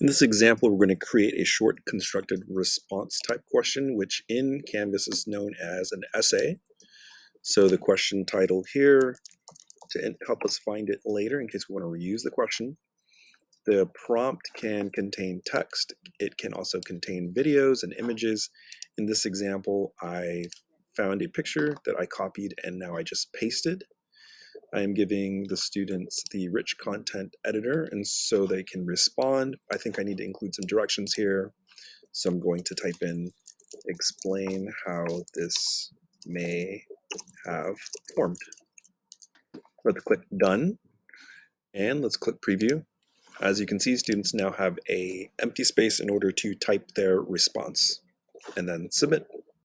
In this example, we're going to create a short constructed response type question, which in Canvas is known as an essay. So the question title here, to help us find it later in case we want to reuse the question, the prompt can contain text. It can also contain videos and images. In this example, I found a picture that I copied and now I just pasted. I am giving the students the rich content editor and so they can respond. I think I need to include some directions here. So I'm going to type in explain how this may have formed. Let's click done and let's click preview. As you can see, students now have a empty space in order to type their response and then submit.